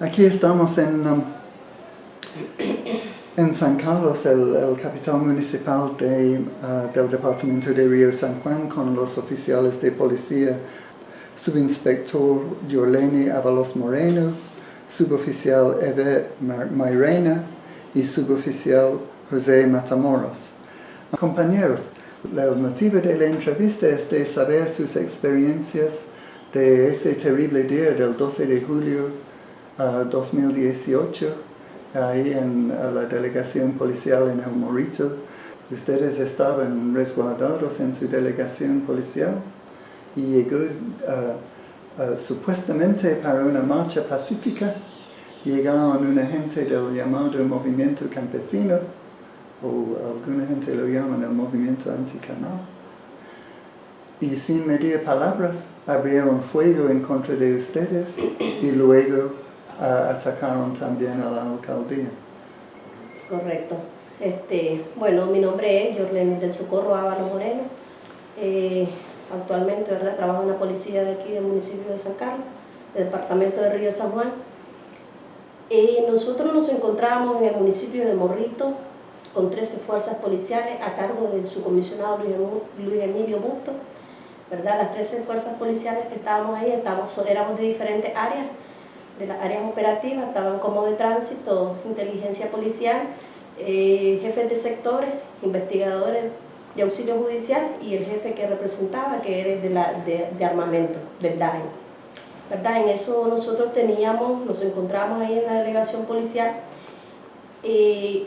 Aquí estamos en, um, en San Carlos, el, el capital municipal de, uh, del departamento de Río San Juan, con los oficiales de policía, subinspector Yorlene Avalos Moreno, suboficial Eve Mairena y suboficial José Matamoros. Compañeros, el motivo de la entrevista es de saber sus experiencias de ese terrible día del 12 de julio 2018, ahí en la delegación policial en El Morito. Ustedes estaban resguardados en su delegación policial y llegó uh, uh, supuestamente para una marcha pacífica. Llegaron una gente del llamado movimiento campesino, o alguna gente lo llaman el movimiento anticanal y sin medir palabras abrieron fuego en contra de ustedes y luego atacaron también a la alcaldía. Correcto. Este, bueno, mi nombre es Jorlene del Socorro Ávalo Moreno. Eh, actualmente ¿verdad? trabajo en la policía de aquí del municipio de San Carlos, del departamento de Río San Juan. Nosotros nos encontramos en el municipio de Morrito con 13 fuerzas policiales a cargo del subcomisionado Luis Emilio Busto ¿verdad? Las 13 fuerzas policiales que estábamos ahí, estábamos, éramos de diferentes áreas, de las áreas operativas, estaban como de tránsito, inteligencia policial, eh, jefes de sectores, investigadores de auxilio judicial y el jefe que representaba, que era de, la, de, armamento, del DAE. ¿verdad? En eso nosotros teníamos, nos encontramos ahí en la delegación policial, eh,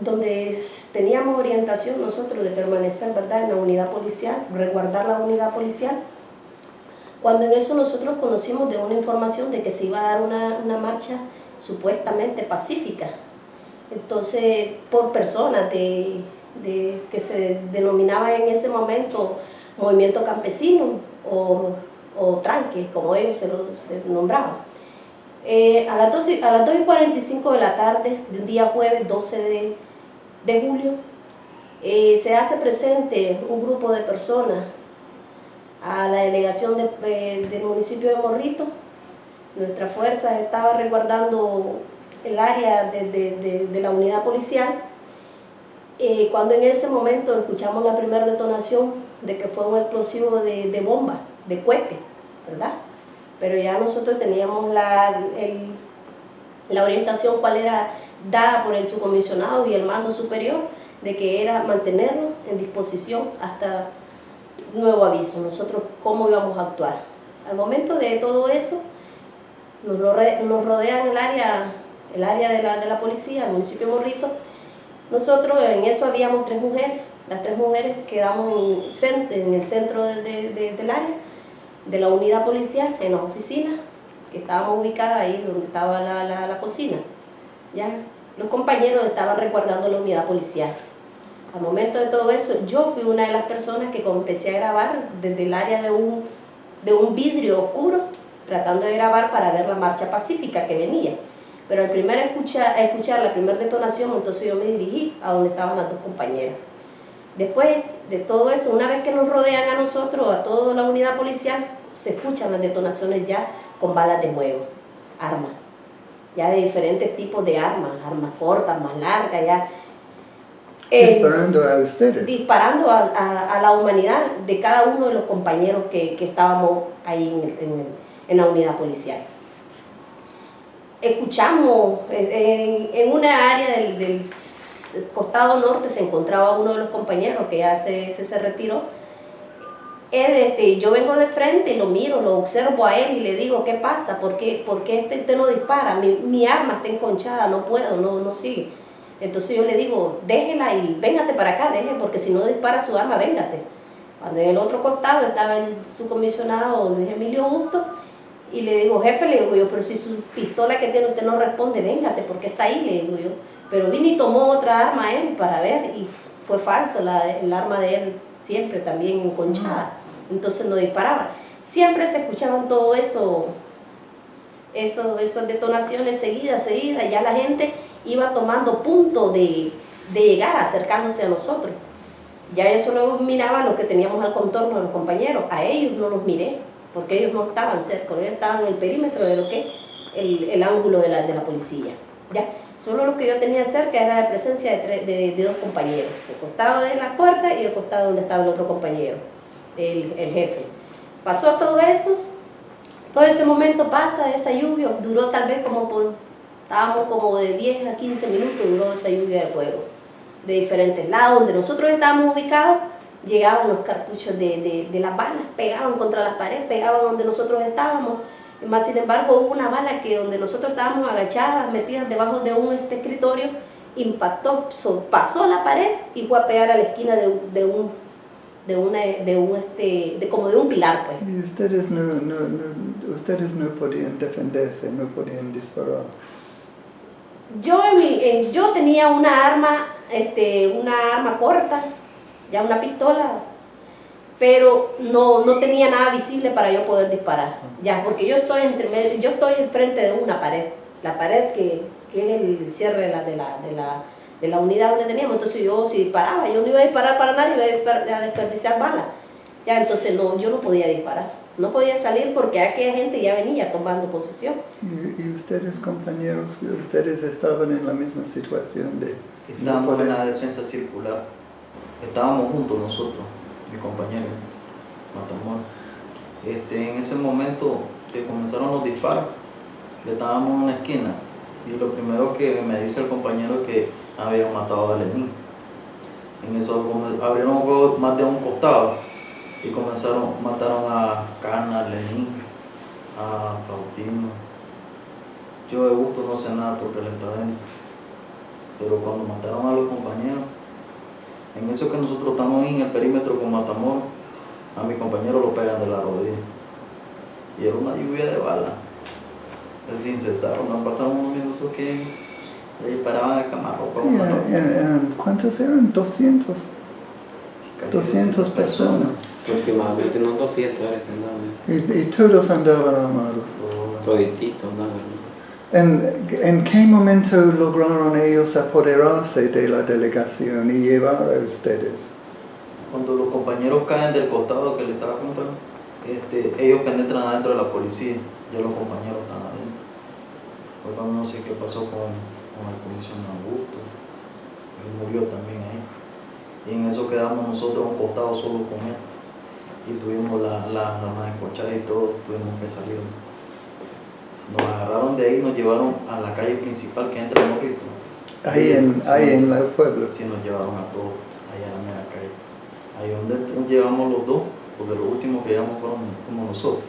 donde teníamos orientación nosotros de permanecer ¿verdad? en la unidad policial, resguardar la unidad policial, cuando en eso nosotros conocimos de una información de que se iba a dar una, una marcha supuestamente pacífica, entonces por personas de, de, que se denominaba en ese momento movimiento campesino o, o tranque, como ellos se, lo, nombraban. Eh, a, las 12, a las 2 y 45 de la tarde, de un día jueves 12 de, de julio, eh, se hace presente un grupo de personas a la delegación de, eh, del municipio de Morrito. Nuestra fuerza estaba resguardando el área de, de, la unidad policial. cuando en ese momento escuchamos la primera detonación de que fue un explosivo de, bomba, de cohete, ¿verdad? pero ya nosotros teníamos la, la orientación cuál era dada por el subcomisionado y el mando superior de que era mantenernos en disposición hasta nuevo aviso, nosotros cómo íbamos a actuar. Al momento de todo eso, nos, rodean el área, el área de la, de la policía, el municipio de Morrito, nosotros en eso habíamos tres mujeres, las tres mujeres quedamos en, en el centro de, de, del área, de la unidad policial en las oficinas, que estábamos ubicadas ahí donde estaba la, la, cocina. ¿ya? Los compañeros estaban resguardando la unidad policial. Al momento de todo eso, yo fui una de las personas que empecé a grabar desde el área de un, de un vidrio oscuro, tratando de grabar para ver la marcha pacífica que venía. Pero al primer escuchar, escuchar la primera detonación, entonces yo me dirigí a donde estaban las dos compañeras. Después de todo eso, una vez que nos rodean a nosotros, a toda la unidad policial, se escuchan las detonaciones ya con balas de fuego, armas, ya de diferentes tipos de armas, armas cortas, más largas, ya. Eh, disparando a ustedes. Disparando a, la humanidad de cada uno de los compañeros que, estábamos ahí en, la unidad policial. Escuchamos eh, en, una área del costado norte se encontraba uno de los compañeros que ya se, se, retiró. Él, este, yo vengo de frente y lo miro, lo observo a él y le digo, ¿qué pasa? ¿Por qué, este, usted no dispara? Mi, arma está enconchada, no puedo, no, no sigue. Entonces yo le digo, déjela y véngase para acá, deje, porque si no dispara su arma, véngase. Cuando en el otro costado estaba el subcomisionado Luis Emilio Augusto, y le digo, jefe, le digo yo, pero si su pistola que tiene usted no responde, véngase, porque está ahí, le digo yo. Pero vino y tomó otra arma él para ver y fue falso, la, el arma de él siempre también enconchada, entonces no disparaba. Siempre se escuchaban todo eso, eso esas detonaciones seguidas, seguidas, ya la gente iba tomando punto de, de llegar, acercándose a nosotros. Ya yo solo miraba lo que teníamos al contorno de los compañeros, a ellos no los miré, porque ellos no estaban cerca, ellos estaban en el perímetro de lo que el, ángulo de la, de la policía. ¿ya? Solo lo que yo tenía cerca era la presencia de, de, dos compañeros, el costado de la puerta y el costado donde estaba el otro compañero, el, el jefe. Pasó todo eso, todo ese momento pasa, esa lluvia duró tal vez como por, estábamos como de 10 a 15 minutos, duró esa lluvia de fuego, de diferentes lados, donde nosotros estábamos ubicados, llegaban los cartuchos de, de, de las balas, pegaban contra las paredes, pegaban donde nosotros estábamos, más sin embargo, hubo una bala que donde nosotros estábamos agachadas, metidas debajo de un escritorio, impactó, pasó la pared y fue a pegar a la esquina de, de un de una de un este de como de un pilar pues. Y ustedes no, no, no ustedes no podían defenderse no podían disparar. Yo en yo tenía una arma este una arma corta ya una pistola pero no, no tenía nada visible para yo poder disparar, ya, porque yo estoy entre yo estoy enfrente de una pared, la pared que, que es el cierre de la, de, la, de, la, de la unidad donde teníamos, entonces yo si disparaba, yo no iba a disparar para nadie, iba a desperdiciar balas, ya, entonces no, yo no podía disparar, no podía salir porque aquella gente ya venía tomando posición. ¿Y, y ustedes compañeros, ustedes estaban en la misma situación de... Estábamos en la defensa circular, estábamos juntos nosotros mi compañero Matamor. Este, en ese momento que comenzaron los disparos, le estábamos en una esquina. Y lo primero que me dice el compañero es que habían matado a Lenín. En eso abrieron más de un costado y comenzaron, mataron a Cana, a Lenín, a Faustino. Yo de gusto no sé nada porque él está dentro. Pero cuando mataron a los compañeros, en eso que nosotros estamos en el perímetro con Matamoros, a mi compañero lo pegan de la rodilla. Y era una lluvia de balas. Sin cesar, no pasaron unos minutos que le disparaban a camarropa. ¿Cuántos eran? 200. 200 personas. Aproximadamente, no 200 y, y todos andaban armados. Todititos andaban ¿En, ¿En qué momento lograron ellos apoderarse de la delegación y llevar a ustedes? Cuando los compañeros caen del costado que le estaba contando, este, ellos penetran adentro de la policía, ya los compañeros están adentro. Pues no sé qué pasó con, con el comisionado Augusto, él murió también ahí. Y en eso quedamos nosotros a un costado solo con él. Y tuvimos las la, armas escorchadas y todo, tuvimos que salir. Nos agarraron de ahí y nos llevaron a la calle principal que entra en Morrito. Ahí en, ahí en el pueblo. Sí, nos llevaron a todos, allá a la mera calle. Ahí donde llevamos los dos, porque los últimos que llevamos fueron como nosotros.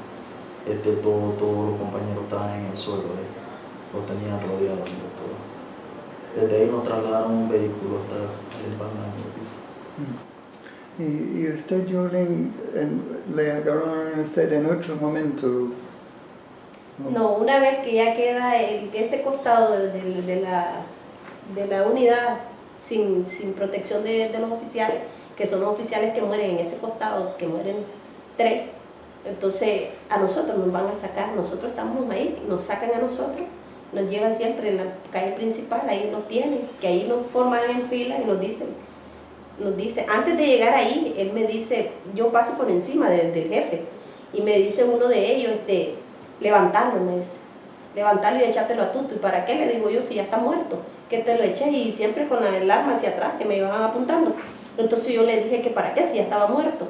Este, todo, todos los compañeros estaban en el suelo, ahí. los tenían rodeados todo. Desde ahí nos trasladaron un vehículo hasta el Palma ¿Y, y usted, Jordan, le agarraron a usted en otro momento no, una vez que ya queda el, este costado de, la, de la unidad sin, protección de, los oficiales, que son los oficiales que mueren en ese costado, que mueren tres, entonces a nosotros nos van a sacar, nosotros estamos ahí, nos sacan a nosotros, nos llevan siempre en la calle principal, ahí nos tienen, que ahí nos forman en fila y nos dicen, nos dice, antes de llegar ahí, él me dice, yo paso por encima del jefe, y me dice uno de ellos, este, levantarlo, me dice. Levantarlo y echártelo a Tuto. ¿Y para qué? Le digo yo, si ya está muerto. Que te lo eché y siempre con el arma hacia atrás, que me iban apuntando. Entonces yo le dije que para qué, si ya estaba muerto.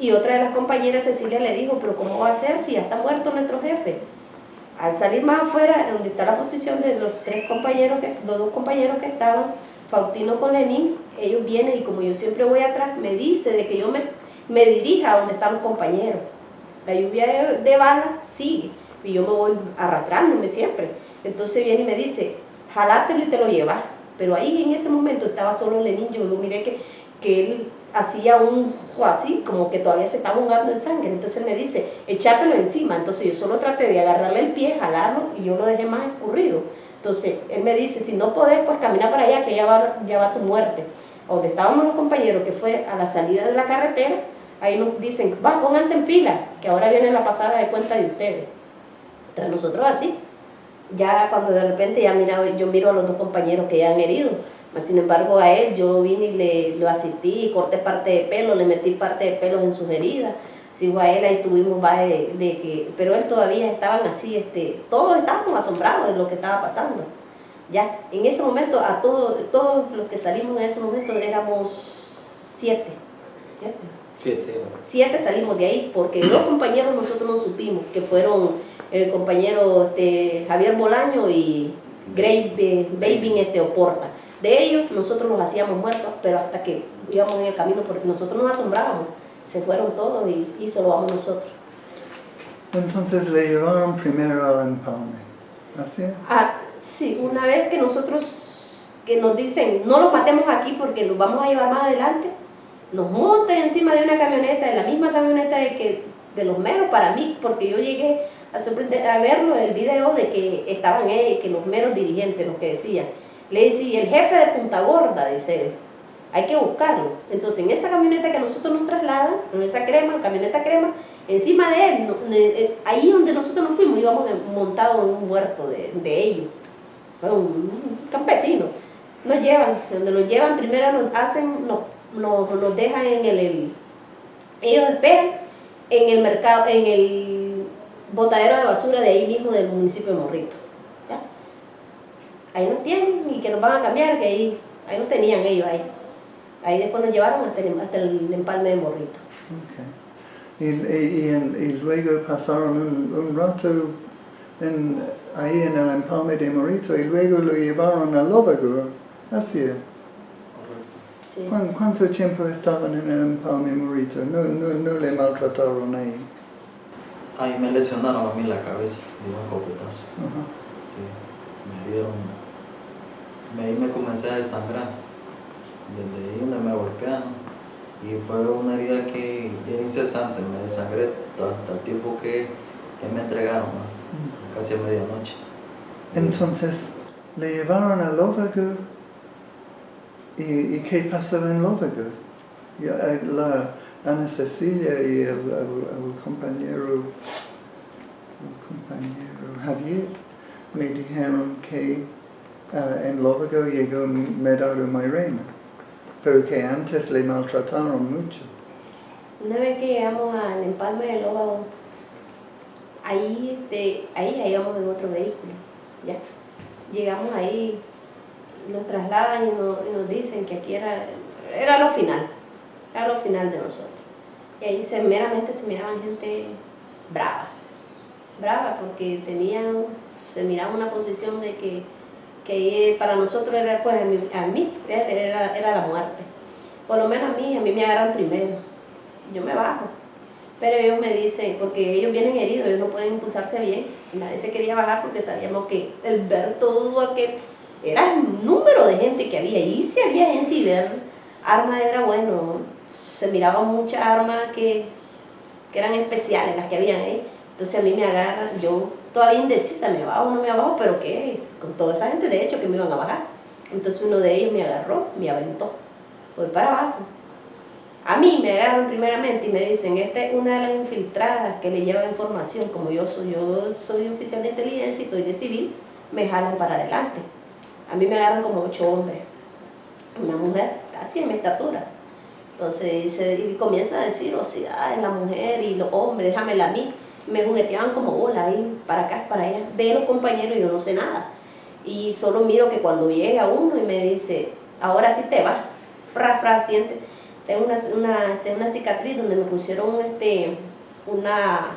Y otra de las compañeras, Cecilia, le dijo, pero ¿cómo va a ser si ya está muerto nuestro jefe? Al salir más afuera, donde está la posición de los tres compañeros, que, los dos compañeros que estaban, Faustino con Lenín, ellos vienen y como yo siempre voy atrás, me dice de que yo me, me dirija a donde están los compañeros. La lluvia de, balas sigue y yo me voy arrastrándome siempre. Entonces viene y me dice, jalátelo y te lo llevas. Pero ahí en ese momento estaba solo Lenín, yo lo miré que, que él hacía un así, como que todavía se estaba ahogando en sangre. Entonces él me dice, echátelo encima. Entonces yo solo traté de agarrarle el pie, jalarlo y yo lo dejé más escurrido. Entonces él me dice, si no podés, pues camina para allá, que ya va, ya va tu muerte. Donde estábamos los compañeros, que fue a la salida de la carretera, ahí nos dicen, va, pónganse en fila, que ahora viene la pasada de cuenta de ustedes. Entonces nosotros así, ya cuando de repente ya mira, yo miro a los dos compañeros que ya han herido, sin embargo a él yo vine y le lo asistí, corté parte de pelo, le metí parte de pelo en sus heridas, si fue a él, ahí tuvimos va de, de que, pero él todavía estaban así, este, todos estábamos asombrados de lo que estaba pasando. Ya, en ese momento, a todos, todos los que salimos en ese momento éramos siete, siete, Siete. siete salimos de ahí, porque dos compañeros nosotros no supimos, que fueron el compañero este, Javier Bolaño y Gray, eh, David este, Oporta. De ellos nosotros los hacíamos muertos, pero hasta que íbamos en el camino, porque nosotros nos asombrábamos, se fueron todos y, y solo vamos nosotros. Entonces le llevaron primero al empalme. ¿Así? Ah, sí, una vez que nosotros, que nos dicen, no los matemos aquí porque los vamos a llevar más adelante, nos montan encima de una camioneta, de la misma camioneta de, que, de los meros para mí, porque yo llegué a, sorprender, a verlo el video de que estaban ellos, que los meros dirigentes, los que decían. Le dice, y el jefe de Punta Gorda, dice él, hay que buscarlo. Entonces, en esa camioneta que nosotros nos trasladan, en esa crema, camioneta crema, encima de él, eh, ahí donde nosotros nos fuimos, íbamos en- montados en un muerto de, de ellos. Un, un campesino. Nos llevan, donde nos llevan, primero nos hacen, nos, nos, nos dejan en el, el- ellos esperan en el mercado, en el botadero de basura de ahí mismo del municipio de Morrito. Ahí nos tienen y que nos van a cambiar, que ahí, ahí nos tenían ellos ahí. Ahí después nos llevaron hasta el, hasta el empalme de Morrito. Ok. Y, y- y luego pasaron un, un rato en, ahí en el empalme de Morito y luego lo llevaron a Lóvago. Así es. Correcto. Sí. ¿Cuán- ¿Cuánto tiempo estaban en el empalme Morito? No, no, no le maltrataron ahí. Ahí me lesionaron a mí la cabeza de un escopetazo. Ajá. Sí, me dieron. Me- Ahí me comencé a desangrar. Desde ahí donde me golpearon. Y fue una herida que era incesante, me desangré hasta, el tiempo que, que me entregaron, ¿no? casi a medianoche. Entonces le llevaron a Lóvago y, y ¿qué pasó en eh, La Ana Cecilia y el, el- el compañero, el compañero Javier me dijeron que ah, en Lóvago llegó Medaro Mairena, pero que antes le maltrataron mucho. Una vez que llegamos al empalme de Lóvago, ahí, ahí ya íbamos en otro vehículo, ¿ya? Llegamos ahí, nos trasladan y nos, y nos dicen que aquí era, era lo final, era lo final de nosotros. Y ahí se, meramente se miraban gente brava, brava porque tenían, se miraba una posición de que, para nosotros era, pues a mí, era, era la muerte. Por lo menos a mí, a mí me agarran primero yo me bajo. Pero ellos me dicen, porque ellos vienen heridos, ellos no pueden impulsarse bien. Nadie se quería bajar porque sabíamos que el ver todo aquel, era el número de gente que había. Y si había gente y ver armas era bueno. Se miraban muchas armas que, que eran especiales, las que habían ahí. Entonces a mí me agarran, yo todavía indecisa, me bajo no me bajo, pero ¿qué es? Con toda esa gente de hecho que me iban a bajar. Entonces uno de ellos me agarró, me aventó. Voy para abajo. A mí me agarran primeramente y me dicen, esta es una de las infiltradas que le lleva información, como yo soy, yo soy oficial de inteligencia y estoy de civil, me jalan para adelante. A mí me agarran como ocho hombres, una mujer casi en mi estatura. Entonces y comienza a decir, o sea, es la mujer y los hombres, déjamela a mí. Me jugueteaban como bola ahí, para acá, para allá. De los compañeros yo no sé nada. Y solo miro que cuando llega uno y me dice, ahora sí te vas, pra, pra, siente tengo una, una, este, una cicatriz donde me pusieron este, una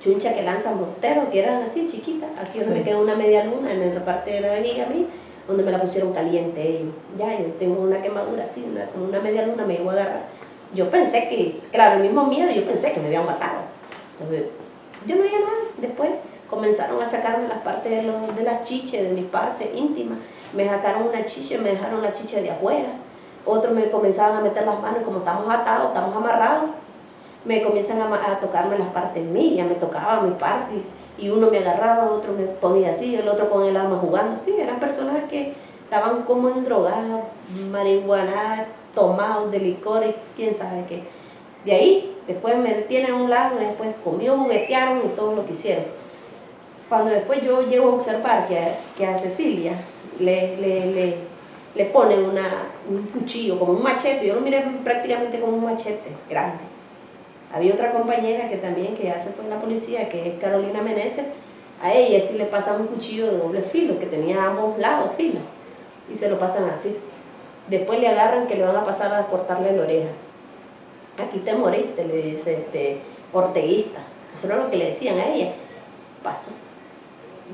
chuncha que lanza mortero, que eran así chiquitas. Aquí donde Sí. me quedó una media luna en la parte de la vejiga a mí, donde me la pusieron caliente ellos. Ya, yo tengo una quemadura así, una, como una media luna me llegó a agarrar. Yo pensé que, claro, el mismo miedo, yo pensé que me habían matado. Entonces, yo no veía nada. Después comenzaron a sacarme las partes de, los, de las chiches, de mis partes íntimas. Me sacaron una chicha, me dejaron la chicha de afuera otros me comenzaban a meter las manos, como estamos atados, estamos amarrados, me comienzan a, tocarme las partes mías, me tocaba mi parte, y uno me agarraba, otro me ponía así, el otro con el arma jugando, sí, eran personas que estaban como en drogadas, marihuana, tomados de licores, quién sabe qué. De ahí, después me detienen a un lado, después conmigo juguetearon y todo lo que hicieron. Cuando después yo llego a observar que, a- que a Cecilia le, le, le, le ponen un cuchillo, como un machete, yo lo miré prácticamente como un machete grande. Había otra compañera que también, que ya se la policía, que es Carolina Meneses, a ella sí le pasan un cuchillo de doble filo, que tenía ambos lados filo, y se lo pasan así. Después le agarran que le van a pasar a cortarle la oreja. Aquí te moriste, le dice este orteguista. Eso era lo que le decían a ella. Pasó.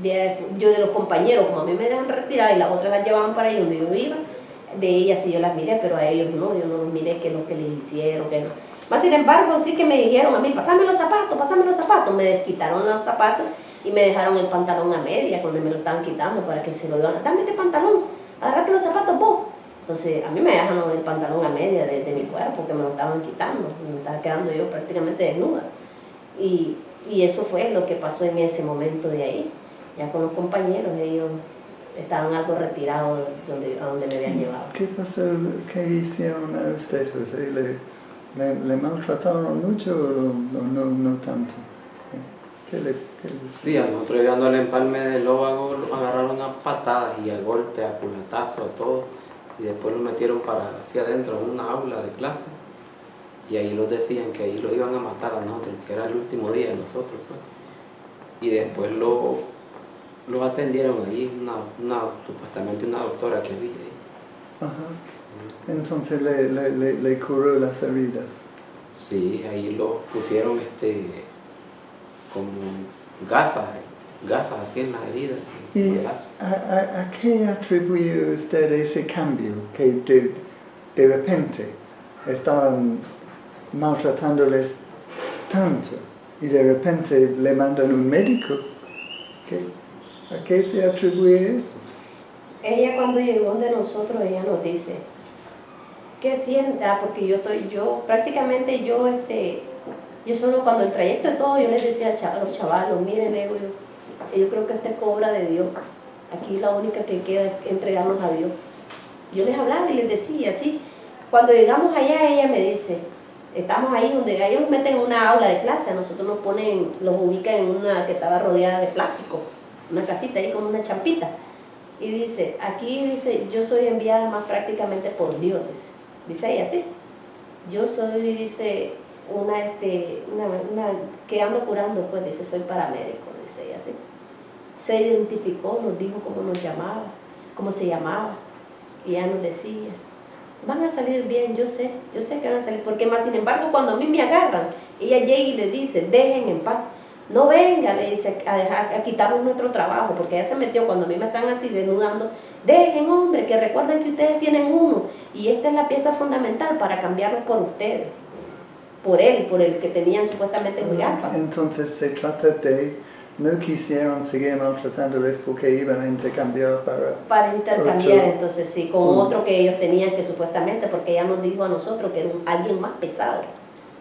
Yo de los compañeros, como a mí me dejan retirada y las otras las llevaban para ahí donde yo iba, de ellas sí yo las miré, pero a ellos no, yo no los miré qué es lo que les hicieron, que no. Más sin embargo, sí que me dijeron a mí, pasame los zapatos, pasame los zapatos, me quitaron los zapatos y me dejaron el pantalón a media cuando me lo estaban quitando para que se lo iban, dame este pantalón, agarrate los zapatos vos. Entonces a mí me dejaron el pantalón a media de, de mi cuerpo, que me lo estaban quitando, me estaba quedando yo prácticamente desnuda. Y, y eso fue lo que pasó en ese momento de ahí. Ya con los compañeros, ellos estaban algo retirados donde, a donde me habían llevado. ¿Qué pasó? ¿Qué hicieron a usted, José? ¿Le, le, le maltrataron mucho o no, no, no tanto? ¿Qué le, qué le- Sí, a nosotros llegando al empalme del Lóvago agarraron a patadas y a golpes, a culatazos, a todo. Y después los metieron para hacia adentro en una aula de clase. Y ahí los decían que ahí lo iban a matar a nosotros, que era el último día de nosotros. Pues. Y después lo, los atendieron allí, una, una, supuestamente una doctora que había ahí. Ajá. Entonces le, le, le, le curó las heridas. Sí, ahí lo pusieron este como gasas, gasas así en las heridas. ¿Y a, a, a qué atribuye usted ese cambio? Que de, de repente estaban maltratándoles tanto y de repente le mandan un médico. ¿Qué? ¿A qué se atribuye eso? Ella cuando llegó de nosotros, ella nos dice, ¿qué sienta? Porque yo estoy, yo prácticamente yo, este, yo solo cuando el trayecto de todo, yo les decía a los chavalos, miren, le digo yo, yo creo que esta es cobra de Dios. Aquí la única que queda es entregarnos a Dios. Yo les hablaba y les decía así. Cuando llegamos allá, ella me dice, estamos ahí donde ellos meten en una aula de clase, a nosotros nos ponen, los ubican en una que estaba rodeada de plástico, una casita ahí con una champita. Y dice, aquí dice, yo soy enviada más prácticamente por Dios, dice, dice ella así. Yo soy, dice, una, este, una, una, que ando curando, pues dice, soy paramédico, ella así. Se identificó, nos dijo cómo nos llamaba, cómo se llamaba, y ella nos decía, van a salir bien, yo sé, yo sé que van a salir, porque más sin embargo cuando a mí me agarran, ella llega y le dice, dejen en paz, no venga, le dice, a, dejar, a quitarnos nuestro trabajo, porque ella se metió cuando a mí me están así desnudando, dejen hombre, que recuerden que ustedes tienen uno, y esta es la pieza fundamental para cambiarlo por ustedes, por él, por el que tenían supuestamente en Huigalpa. Entonces se trata de no quisieron seguir maltratándoles porque iban a intercambiar para... Para intercambiar, Otro. entonces sí, con Mm. otro que ellos tenían que supuestamente, porque ella nos dijo a nosotros que era un- alguien más pesado,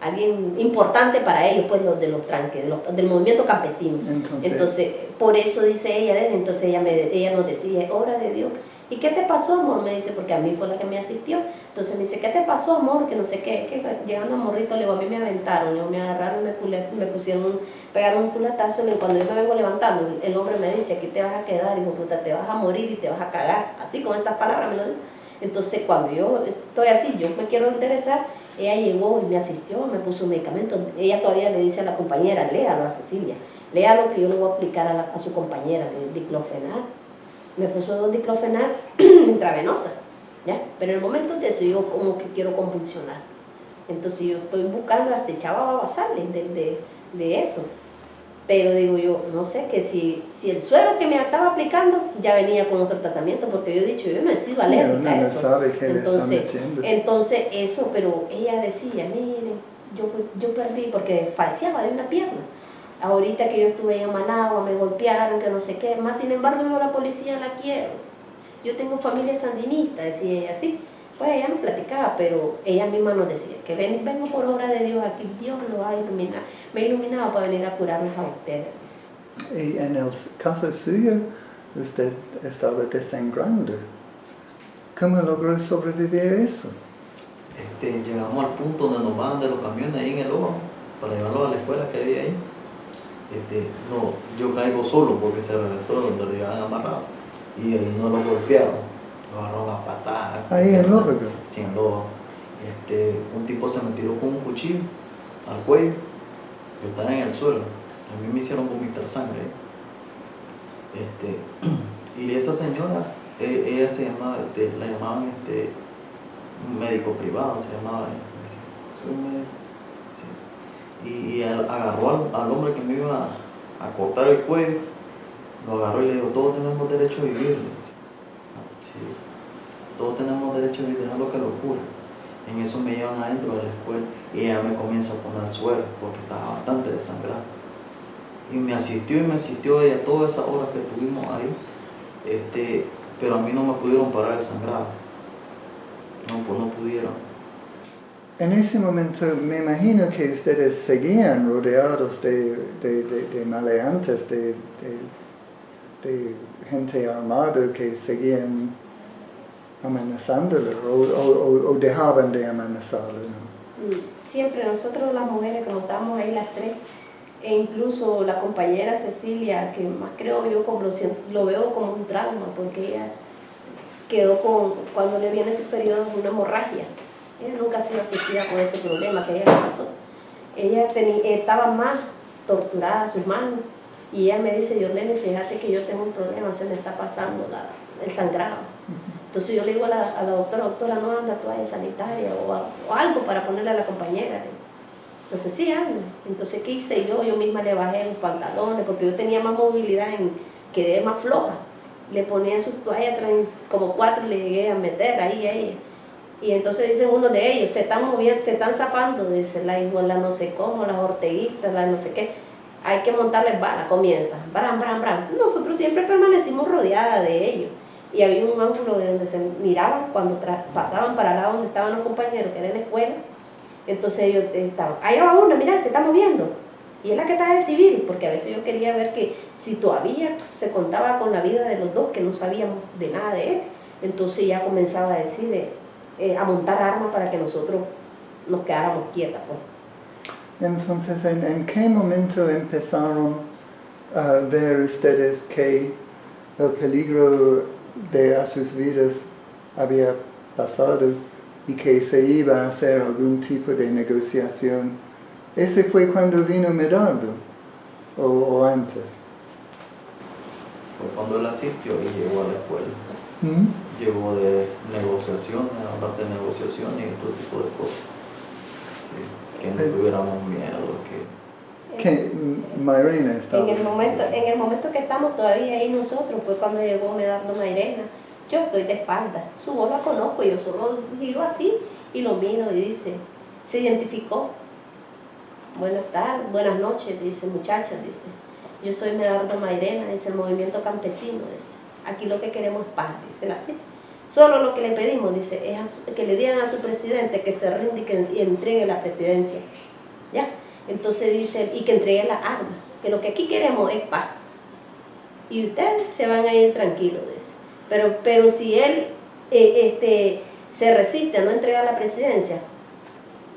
alguien importante para ellos, pues los de los tranques, de los- del movimiento campesino. Entonces, Entonces, por eso dice ella, entonces ella, me, ella nos decía, obra de Dios. ¿Y qué te pasó, amor? Me dice, porque a mí fue la que me asistió. Entonces me dice, ¿qué te pasó, amor? Que no sé qué, que llegando a Morrito, le digo, a mí me aventaron, digo, me agarraron, me, cule- me pusieron, un- pegaron un culatazo, digo, cuando yo me vengo levantando, el hombre me dice, aquí te vas a quedar, hijo puta, te vas a morir y te vas a cagar. Así, con esas palabras me lo dijo. Entonces, cuando yo estoy así, yo me quiero interesar, ella llegó y me asistió, me puso un medicamento. Ella todavía le dice a la compañera, léalo a Cecilia, léalo que yo le voy a aplicar a su compañera, que es diclofenac. Me puso dos diclofenac intravenosa, ¿ya? Pero en el momento de eso yo como que quiero convulsionar. Entonces yo estoy buscando hasta echaba babasales de, de, de eso. Pero digo yo, no sé, que si, si el suero que me estaba aplicando ya venía con otro tratamiento, porque yo he dicho, yo no he sido sí, alérgica a no eso. sabe Entonces, eso, pero ella decía, miren, yo, yo perdí porque falseaba de una pierna. Ahorita que yo estuve en Managua, me golpearon, que no sé qué, más sin embargo yo la policía la quiero. Yo tengo familia sandinista, decía ella así. Pues ella nos platicaba, pero ella misma nos decía que ven, vengo por obra de Dios aquí, Dios lo ha iluminado, me ha iluminado para venir a curarnos a ustedes. Y en el caso suyo, usted estaba desangrando. ¿Cómo logró sobrevivir eso? Este, llegamos al punto donde nos bajan de los camiones ahí en el ojo para llevarlos a la escuela que había ahí. Este, no, yo caigo solo porque se reventó donde lo llevaban amarrado y ahí no lo golpearon, lo agarraron a patadas. Ahí en Lóbrega. Siendo, este, un tipo se me tiró con un cuchillo al cuello, yo estaba en el suelo, a mí me hicieron vomitar sangre. Este, y esa señora, e- ella se llamaba, este, la llamaban este, un médico privado, se llamaba. decía, "Soy un médico". Y, agarró al, al hombre que me iba a, cortar el cuello, lo agarró y le dijo, todos tenemos derecho a vivir. Sí, todos tenemos derecho a vivir, déjalo que lo cure. En eso me llevan adentro de la escuela y ella me comienza a poner suero porque estaba bastante desangrado. Y me asistió y me asistió ella todas esas horas que estuvimos ahí. Este, pero a mí no me pudieron parar el sangrado. No, pues no pudieron. En ese momento me imagino que ustedes seguían rodeados de, de, de- maleantes, de, gente armada que seguían amenazándolo o, o- o- dejaban de amenazarlo. ¿no? Mm, Siempre nosotros las mujeres, como estábamos ahí las tres, e incluso la compañera Cecilia, que más creo yo como lo, lo veo como un trauma, porque ella quedó con, cuando le viene su periodo, una hemorragia. Ella nunca ha sido asistida con ese problema que ella pasó. Ella estaba más torturada sus manos y ella me dice, Yorlene, fíjate que yo tengo un problema, se me está pasando la- el sangrado. Entonces yo le digo a la, a la doctora, doctora, no anda toalla sanitaria o, a- o algo para ponerle a la compañera. Entonces sí, ando. Entonces, ¿qué hice yo? Yo misma le bajé los pantalones porque yo tenía más movilidad, en, quedé más floja. Le ponía sus toallas, como cuatro, le llegué a meter ahí a ella. Y entonces dicen uno de ellos, se están moviendo, se están zafando, dice la iguala no sé cómo, las orteguistas, la no sé qué. Hay que montarles bala, comienza. Bram, bram, bram. Nosotros siempre permanecimos rodeadas de ellos. Y había un ángulo de donde se miraban cuando pasaban para allá donde estaban los compañeros, que era en la escuela. Entonces ellos estaban, allá va una, mira, se está moviendo. Y es la que está de civil, porque a veces yo quería ver que si todavía se contaba con la vida de los dos, que no sabíamos de nada de él, entonces ya comenzaba a decir, eh, a montar armas para que nosotros nos quedáramos quietas. Pues. Entonces, ¿en, en qué momento empezaron a ver ustedes que el peligro de a sus vidas había pasado y que se iba a hacer algún tipo de negociación? ¿Ese fue cuando vino Medardo o, o antes? Fue cuando él asistió y llegó a la escuela. ¿Mm? Llegó de negociaciones, hablar de negociaciones y todo tipo de cosas. Sí, que no tuviéramos miedo, que. Mm, Mayrena estaba. En el, momento, en el momento que estamos todavía ahí nosotros, fue cuando llegó Medardo Mairena. Yo estoy de espalda, su voz la conozco, yo solo giro así y lo miro y dice, se identificó. Buenas tardes, buenas noches, dice muchacha, dice. Yo soy Medardo Mairena, dice el movimiento campesino, dice. Aquí lo que queremos es paz, dice así. Solo lo que le pedimos, dice, es su- que le digan a su presidente que se rinde y que y entregue la presidencia. ¿Ya? Entonces dice, y que entregue las armas, que lo que aquí queremos es paz. Y ustedes se van a ir tranquilos de eso. Pero, pero si él eh, este, se resiste a no entregar la presidencia,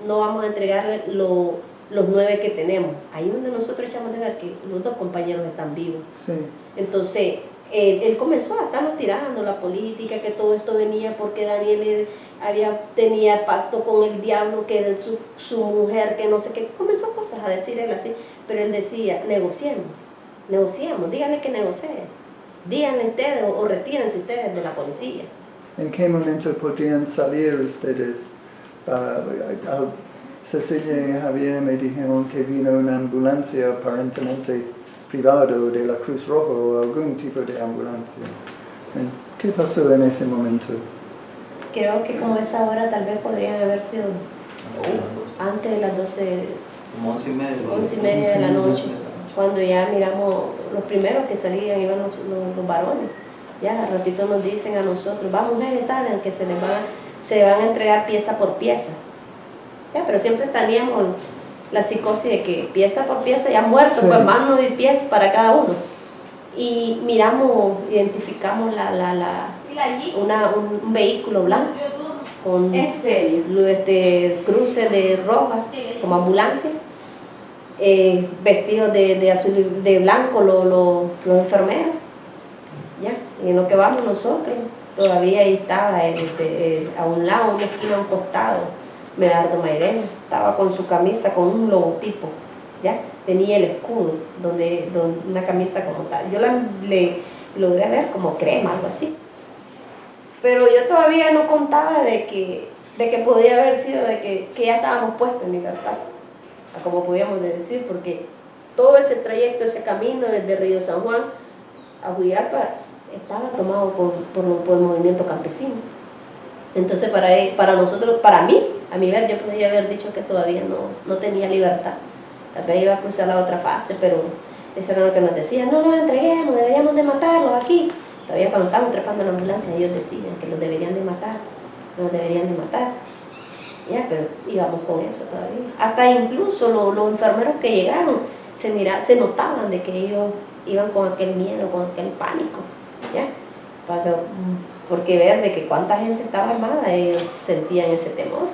no vamos a entregarle lo- los nueve que tenemos. Ahí donde nosotros echamos de ver que los dos compañeros están vivos. Sí. Entonces, él, comenzó a estarnos tirando la política, que todo esto venía porque Daniel había, tenía pacto con el diablo, que era su, su mujer, que no sé qué. Comenzó cosas a decir él así, pero él decía, negociemos, negociemos, díganle que negocien. Díganle ustedes o, o retírense ustedes de la policía. ¿En qué momento podrían salir ustedes? Al- Cecilia y Javier me dijeron que vino una ambulancia aparentemente privada de la Cruz Roja o algún tipo de ambulancia. ¿En- ¿Qué pasó en ese momento? Creo que como esa hora tal vez podrían haber sido antes de las doce. antes de las 12 como once y media. once y media de la noche, cuando ya miramos los primeros que salían iban los, los- los varones. Ya al ratito nos dicen a nosotros, va mujeres, salgan, que se les van, se van a entregar pieza por pieza. Ya, pero siempre teníamos la psicosis de que pieza por pieza, ya muertos, Sí. pues manos y pies para cada uno. Y miramos, identificamos la, la, la, una, un, un vehículo blanco con este, cruce de roja como ambulancia, eh, vestidos de, de azul y de blanco lo- lo- los enfermeros. Ya, y en lo que vamos nosotros, todavía ahí estaba este, eh, a un lado, una esquina, a un costado, Medardo Mairena, estaba con su camisa con un logotipo, ¿ya? Tenía el escudo, donde, una camisa como tal. Yo la, le logré ver como crema, algo así. Pero yo todavía no contaba de que, de que podía haber sido de que, que ya estábamos puestos en libertad, como podíamos decir, porque todo ese trayecto, ese camino desde Río San Juan a Huillalpa estaba tomado por, por, el movimiento campesino. Entonces para, para nosotros, para mí, a mi ver, yo podría haber dicho que todavía no, no tenía libertad. Tal vez iba a cruzar la otra fase, pero eso era lo que nos decían, no los entreguemos, deberíamos de matarlos aquí. Todavía cuando estábamos trepando en la ambulancia ellos decían que los deberían de matar, los deberían de matar. Ya, pero íbamos con eso todavía. Hasta incluso los, enfermeros que llegaron se, mira, se notaban de que ellos iban con aquel miedo, con aquel pánico. ¿ya? porque ver de que cuánta gente estaba armada, ellos sentían ese temor.